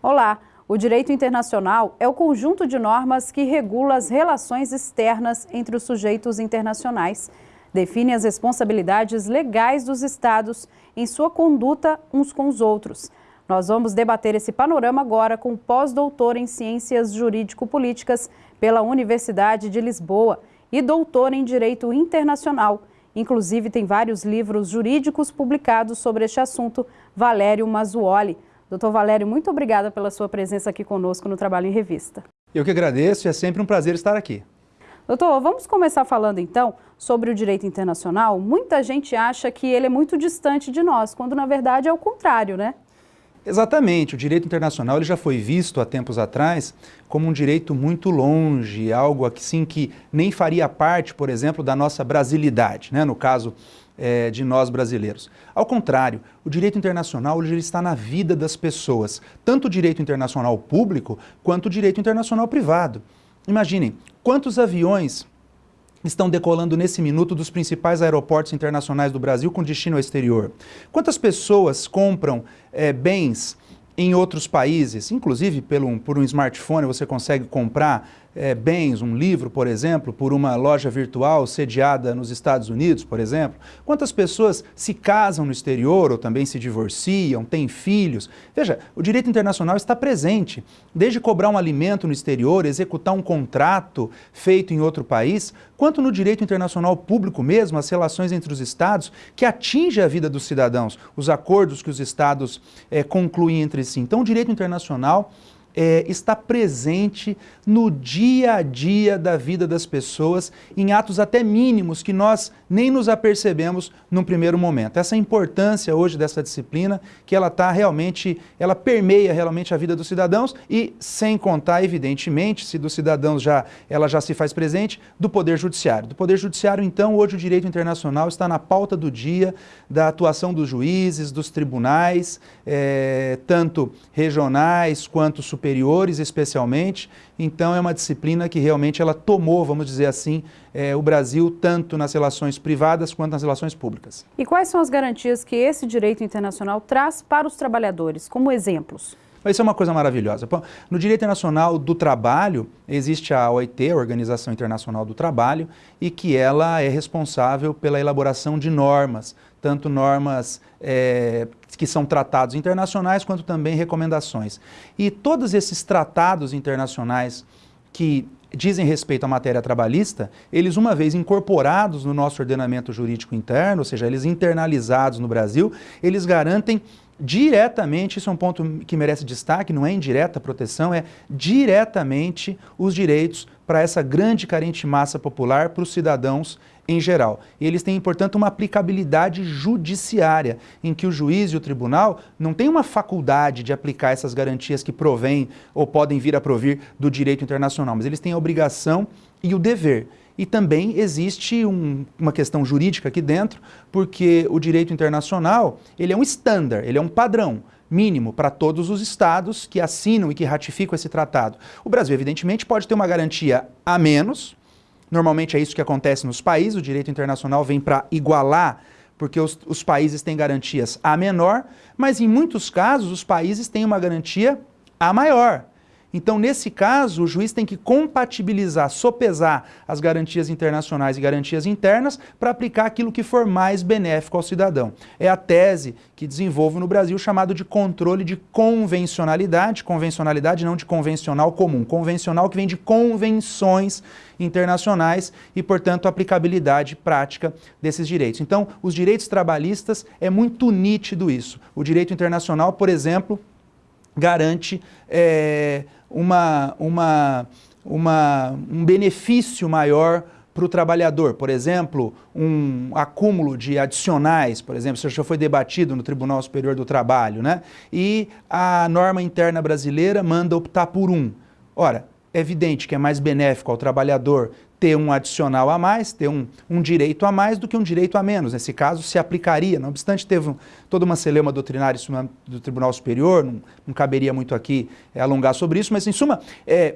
Olá! O direito internacional é o conjunto de normas que regula as relações externas entre os sujeitos internacionais, define as responsabilidades legais dos Estados em sua conduta uns com os outros. Nós vamos debater esse panorama agora com o pós-doutor em Ciências Jurídico-Políticas pela Universidade de Lisboa e doutor em Direito Internacional. Inclusive, tem vários livros jurídicos publicados sobre este assunto, Valério Mazzuoli. Doutor Valério, muito obrigada pela sua presença aqui conosco no Trabalho em Revista. Eu que agradeço e é sempre um prazer estar aqui. Doutor, vamos começar falando então sobre o direito internacional. Muita gente acha que ele é muito distante de nós, quando na verdade é o contrário, né? Exatamente, o direito internacional ele já foi visto há tempos atrás como um direito muito longe, algo assim que nem faria parte, por exemplo, da nossa brasilidade, né? no caso é, de nós brasileiros. Ao contrário, o direito internacional ele está na vida das pessoas, tanto o direito internacional público quanto o direito internacional privado. Imaginem, quantos aviões estão decolando nesse minuto dos principais aeroportos internacionais do Brasil com destino ao exterior? Quantas pessoas compram é, bens em outros países, inclusive pelo, por um smartphone você consegue comprar é, bens, um livro, por exemplo, por uma loja virtual sediada nos Estados Unidos, por exemplo? Quantas pessoas se casam no exterior ou também se divorciam, têm filhos? Veja, o direito internacional está presente, desde cobrar um alimento no exterior, executar um contrato feito em outro país, quanto no direito internacional público mesmo, as relações entre os estados, que atinge a vida dos cidadãos, os acordos que os estados é, concluem entre si. Então, o direito internacional é, está presente no dia a dia da vida das pessoas, em atos até mínimos que nós nem nos apercebemos num primeiro momento. Essa importância hoje dessa disciplina, que ela está realmente, ela permeia realmente a vida dos cidadãos e sem contar, evidentemente, se dos cidadãos já, ela já se faz presente, do Poder Judiciário. Do Poder Judiciário, então, hoje o direito internacional está na pauta do dia da atuação dos juízes, dos tribunais, é, tanto regionais quanto superiores, superiores especialmente, então é uma disciplina que realmente ela tomou, vamos dizer assim, é, o Brasil tanto nas relações privadas quanto nas relações públicas. E quais são as garantias que esse direito internacional traz para os trabalhadores, como exemplos? Isso é uma coisa maravilhosa. No direito internacional do trabalho, existe a OIT, a Organização Internacional do Trabalho, e que ela é responsável pela elaboração de normas, tanto normas é, que são tratados internacionais, quanto também recomendações. E todos esses tratados internacionais que dizem respeito à matéria trabalhista, eles uma vez incorporados no nosso ordenamento jurídico interno, ou seja, eles internalizados no Brasil, eles garantem diretamente, isso é um ponto que merece destaque, não é indireta proteção, é diretamente os direitos para essa grande carente massa popular, para os cidadãos em geral. E eles têm, portanto, uma aplicabilidade judiciária, em que o juiz e o tribunal não têm uma faculdade de aplicar essas garantias que provêm ou podem vir a provir do direito internacional, mas eles têm a obrigação e o dever. E também existe um, uma questão jurídica aqui dentro, porque o direito internacional ele é um estándar, ele é um padrão mínimo para todos os estados que assinam e que ratificam esse tratado. O Brasil, evidentemente, pode ter uma garantia a menos, normalmente é isso que acontece nos países, o direito internacional vem para igualar porque os, os, países têm garantias a menor, mas em muitos casos os países têm uma garantia a maior. Então, nesse caso, o juiz tem que compatibilizar, sopesar as garantias internacionais e garantias internas para aplicar aquilo que for mais benéfico ao cidadão. É a tese que desenvolvo no Brasil chamado de controle de convencionalidade, convencionalidade não de convencional comum, convencional que vem de convenções internacionais e, portanto, aplicabilidade prática desses direitos. Então, os direitos trabalhistas é muito nítido isso. O direito internacional, por exemplo, garante é, uma, uma, uma, um benefício maior para o trabalhador. Por exemplo, um acúmulo de adicionais, por exemplo, isso já foi debatido no Tribunal Superior do Trabalho, né? e a norma interna brasileira manda optar por um. Ora, é evidente que é mais benéfico ao trabalhador ter um adicional a mais, ter um, um, direito a mais do que um direito a menos. Nesse caso, se aplicaria. Não obstante, teve um, toda uma celeuma doutrinária do Tribunal Superior, não, não caberia muito aqui é, alongar sobre isso, mas, em suma, é,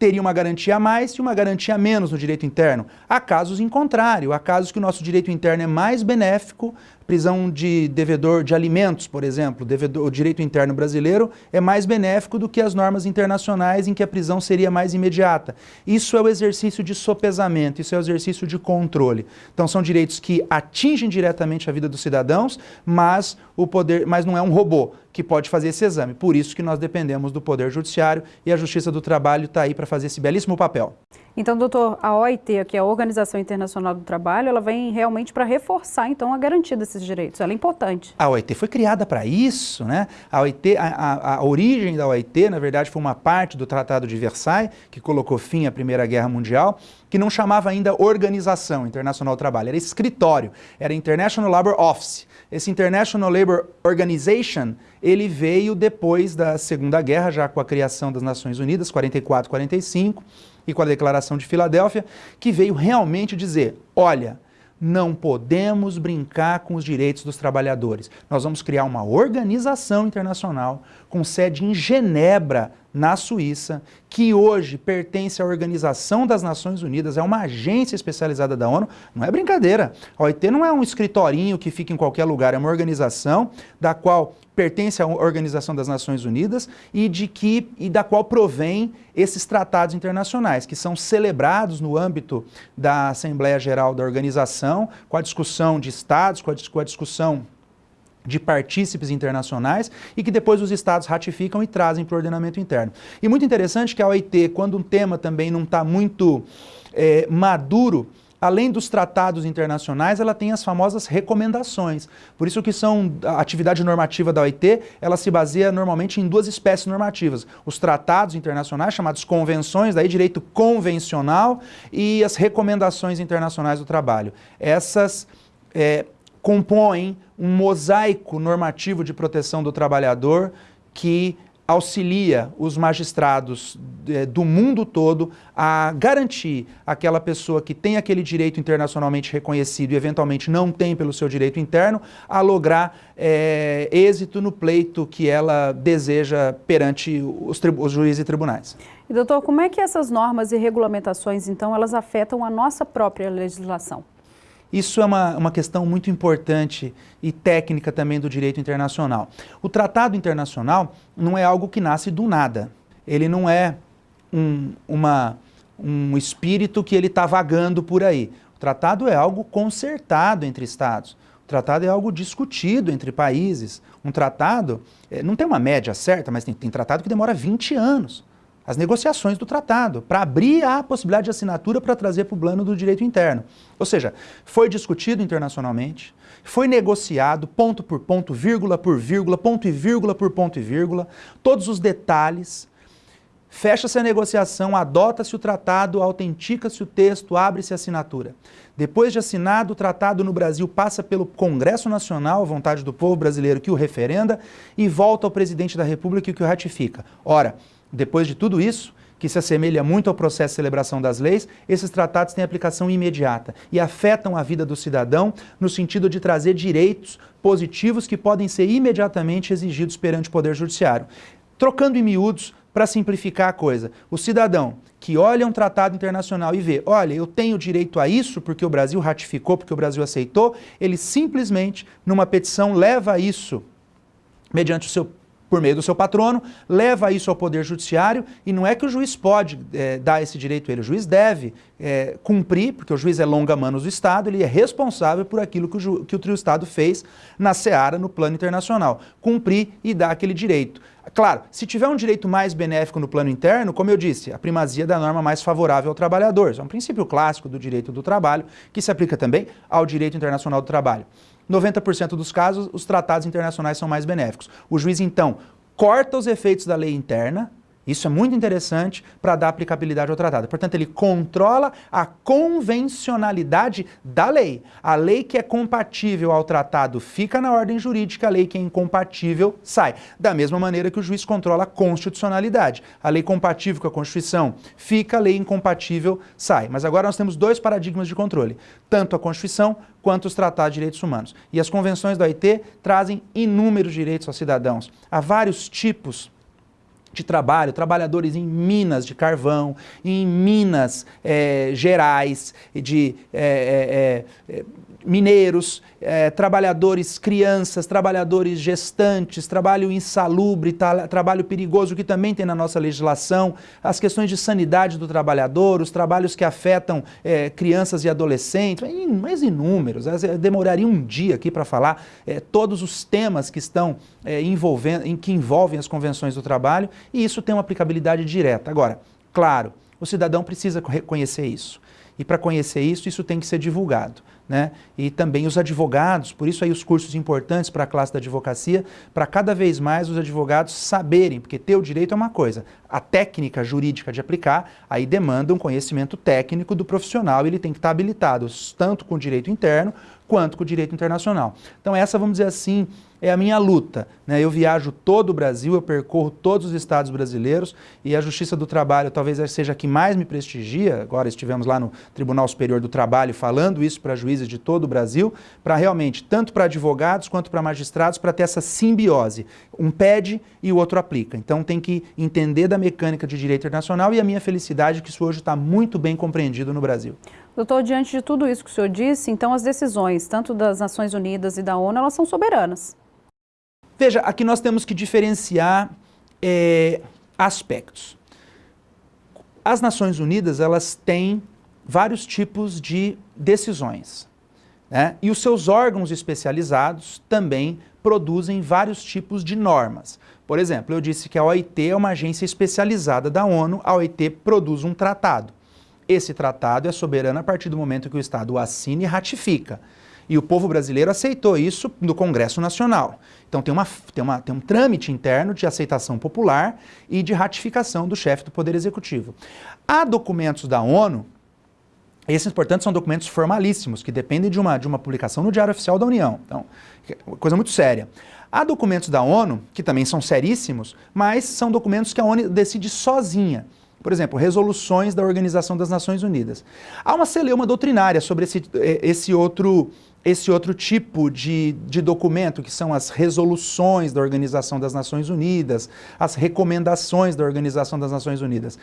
teria uma garantia a mais e uma garantia a menos no direito interno. Há casos em contrário, há casos que o nosso direito interno é mais benéfico prisão de devedor de alimentos, por exemplo, devedor, o direito interno brasileiro é mais benéfico do que as normas internacionais em que a prisão seria mais imediata. Isso é o exercício de sopesamento, isso é o exercício de controle. Então são direitos que atingem diretamente a vida dos cidadãos, mas o poder, mas não é um robô que pode fazer esse exame. Por isso que nós dependemos do Poder Judiciário e a Justiça do Trabalho está aí para fazer esse belíssimo papel. Então, doutor, a OIT, que é a Organização Internacional do Trabalho, ela vem realmente para reforçar, então, a garantia desses direitos. Ela é importante. A OIT foi criada para isso, né? A OIT, a, a, a, origem da OIT, na verdade, foi uma parte do Tratado de Versailles, que colocou fim à Primeira Guerra Mundial, que não chamava ainda Organização Internacional do Trabalho, era escritório, era International Labour Office. Esse International Labour Organization, ele veio depois da Segunda Guerra, já com a criação das Nações Unidas, 44, 45, e com a Declaração de Filadélfia, que veio realmente dizer, olha, não podemos brincar com os direitos dos trabalhadores. Nós vamos criar uma organização internacional com sede em Genebra, na Suíça, que hoje pertence à Organização das Nações Unidas, é uma agência especializada da ONU, não é brincadeira. A OIT não é um escritorinho que fica em qualquer lugar, é uma organização da qual pertence à Organização das Nações Unidas e, de que, e da qual provém esses tratados internacionais, que são celebrados no âmbito da Assembleia Geral da Organização, com a discussão de estados, com a, com a discussão de partícipes internacionais e que depois os estados ratificam e trazem para o ordenamento interno. E muito interessante que a OIT, quando um tema também não está muito é, maduro, além dos tratados internacionais, ela tem as famosas recomendações. Por isso que são a atividade normativa da OIT, ela se baseia normalmente em duas espécies normativas. Os tratados internacionais, chamados convenções, daí direito convencional, e as recomendações internacionais do trabalho. Essas é, compõem um mosaico normativo de proteção do trabalhador que auxilia os magistrados é, do mundo todo a garantir aquela pessoa que tem aquele direito internacionalmente reconhecido e eventualmente não tem pelo seu direito interno, a lograr é, êxito no pleito que ela deseja perante os, os juízes e tribunais. E doutor, como é que essas normas e regulamentações, então, elas afetam a nossa própria legislação? Isso é uma, uma questão muito importante e técnica também do direito internacional. O tratado internacional não é algo que nasce do nada. Ele não é um, uma, um espírito que ele está vagando por aí. O tratado é algo consertado entre estados. O tratado é algo discutido entre países. Um tratado, é, não tem uma média certa, mas tem, tem tratado que demora 20 anos as negociações do tratado, para abrir a possibilidade de assinatura para trazer para o plano do direito interno. Ou seja, foi discutido internacionalmente, foi negociado ponto por ponto, vírgula por vírgula, ponto e vírgula por ponto e vírgula, todos os detalhes, fecha-se a negociação, adota-se o tratado, autentica-se o texto, abre-se a assinatura. Depois de assinado, o tratado no Brasil passa pelo Congresso Nacional, vontade do povo brasileiro que o referenda, e volta ao presidente da República que o ratifica. Ora, depois de tudo isso, que se assemelha muito ao processo de celebração das leis, esses tratados têm aplicação imediata e afetam a vida do cidadão no sentido de trazer direitos positivos que podem ser imediatamente exigidos perante o Poder Judiciário. Trocando em miúdos, para simplificar a coisa, o cidadão que olha um tratado internacional e vê, olha, eu tenho direito a isso porque o Brasil ratificou, porque o Brasil aceitou, ele simplesmente, numa petição, leva isso mediante o seu por meio do seu patrono, leva isso ao Poder Judiciário e não é que o juiz pode é, dar esse direito a ele, o juiz deve é, cumprir, porque o juiz é longa-manos do Estado, ele é responsável por aquilo que o, que o trio Estado fez na seara, no plano internacional, cumprir e dar aquele direito. Claro, se tiver um direito mais benéfico no plano interno, como eu disse, a primazia da norma mais favorável ao trabalhador. Isso é um princípio clássico do direito do trabalho, que se aplica também ao direito internacional do trabalho. 90% dos casos, os tratados internacionais são mais benéficos. O juiz, então, corta os efeitos da lei interna, isso é muito interessante para dar aplicabilidade ao tratado. Portanto, ele controla a convencionalidade da lei. A lei que é compatível ao tratado fica na ordem jurídica, a lei que é incompatível sai. Da mesma maneira que o juiz controla a constitucionalidade. A lei compatível com a Constituição fica, a lei incompatível sai. Mas agora nós temos dois paradigmas de controle, tanto a Constituição quanto os tratados de direitos humanos. E as convenções da OIT trazem inúmeros direitos aos cidadãos. Há vários tipos de trabalho, trabalhadores em minas de carvão, em minas é, gerais, de é, é, mineiros, é, trabalhadores crianças, trabalhadores gestantes, trabalho insalubre, tra trabalho perigoso, que também tem na nossa legislação, as questões de sanidade do trabalhador, os trabalhos que afetam é, crianças e adolescentes, mais inúmeros, demoraria um dia aqui para falar é, todos os temas que estão envolvendo, em que envolvem as convenções do trabalho, e isso tem uma aplicabilidade direta. Agora, claro, o cidadão precisa reconhecer isso. E para conhecer isso, isso tem que ser divulgado. Né? E também os advogados, por isso aí os cursos importantes para a classe da advocacia, para cada vez mais os advogados saberem, porque ter o direito é uma coisa, a técnica jurídica de aplicar, aí demanda um conhecimento técnico do profissional, ele tem que estar habilitado, tanto com o direito interno, quanto com o direito internacional. Então essa, vamos dizer assim, é a minha luta. Né? Eu viajo todo o Brasil, eu percorro todos os estados brasileiros e a Justiça do Trabalho talvez seja a que mais me prestigia. Agora estivemos lá no Tribunal Superior do Trabalho falando isso para juízes de todo o Brasil, para realmente, tanto para advogados quanto para magistrados, para ter essa simbiose. Um pede e o outro aplica. Então tem que entender da mecânica de direito internacional e a minha felicidade é que isso hoje está muito bem compreendido no Brasil. Doutor, diante de tudo isso que o senhor disse, então as decisões, tanto das Nações Unidas e da ONU, elas são soberanas. Veja, aqui nós temos que diferenciar é, aspectos. As Nações Unidas, elas têm vários tipos de decisões. Né? E os seus órgãos especializados também produzem vários tipos de normas. Por exemplo, eu disse que a OIT é uma agência especializada da ONU, a OIT produz um tratado. Esse tratado é soberano a partir do momento que o Estado o assina e ratifica. E o povo brasileiro aceitou isso no Congresso Nacional. Então tem, uma, tem, uma, tem um trâmite interno de aceitação popular e de ratificação do chefe do Poder Executivo. Há documentos da ONU, esses, portanto, são documentos formalíssimos, que dependem de uma, de uma publicação no Diário Oficial da União. Então, coisa muito séria. Há documentos da ONU, que também são seríssimos, mas são documentos que a ONU decide sozinha. Por exemplo, resoluções da Organização das Nações Unidas. Há uma celeuma doutrinária sobre esse, eh, esse outro esse outro tipo de, de documento, que são as resoluções da Organização das Nações Unidas, as recomendações da Organização das Nações Unidas.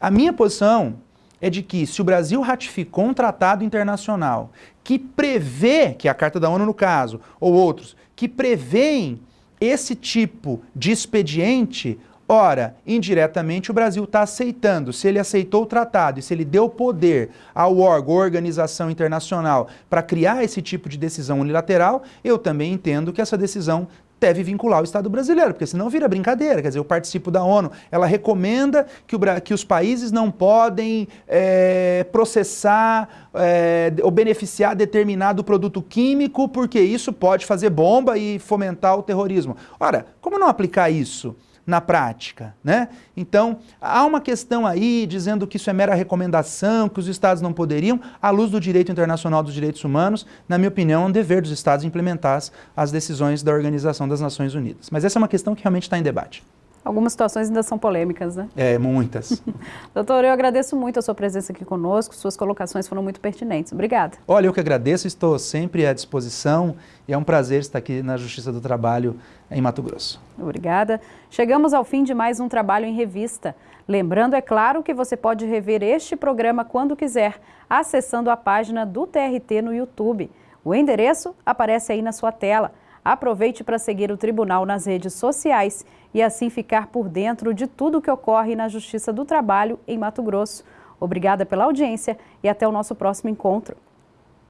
A minha posição é de que se o Brasil ratificou um tratado internacional que prevê, que é a Carta da ONU no caso, ou outros, que prevêem esse tipo de expediente, Ora, indiretamente o Brasil está aceitando. Se ele aceitou o tratado e se ele deu poder ao órgão, organização internacional para criar esse tipo de decisão unilateral, eu também entendo que essa decisão deve vincular o Estado brasileiro, porque senão vira brincadeira. Quer dizer, eu participo da ONU, ela recomenda que, o, que os países não podem é, processar é, ou beneficiar determinado produto químico, porque isso pode fazer bomba e fomentar o terrorismo. Ora, como não aplicar isso? Na prática. Né? Então, há uma questão aí dizendo que isso é mera recomendação, que os Estados não poderiam, à luz do direito internacional dos direitos humanos, na minha opinião, é um dever dos Estados implementar as decisões da Organização das Nações Unidas. Mas essa é uma questão que realmente está em debate. Algumas situações ainda são polêmicas, né? É, muitas. Doutor, eu agradeço muito a sua presença aqui conosco, suas colocações foram muito pertinentes. Obrigada. Olha, eu que agradeço, estou sempre à disposição e é um prazer estar aqui na Justiça do Trabalho em Mato Grosso. Obrigada. Chegamos ao fim de mais um Trabalho em Revista. Lembrando, é claro, que você pode rever este programa quando quiser, acessando a página do TRT no YouTube. O endereço aparece aí na sua tela. Aproveite para seguir o Tribunal nas redes sociais e assim ficar por dentro de tudo o que ocorre na Justiça do Trabalho em Mato Grosso. Obrigada pela audiência e até o nosso próximo encontro.